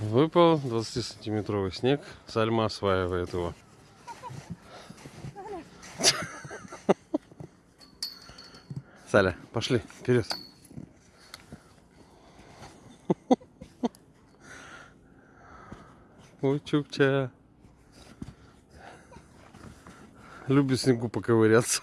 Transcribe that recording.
Выпал 20-сантиметровый снег. Сальма осваивает его. Саля, пошли, вперед. Ой, чукча. Любит снегу поковыряться.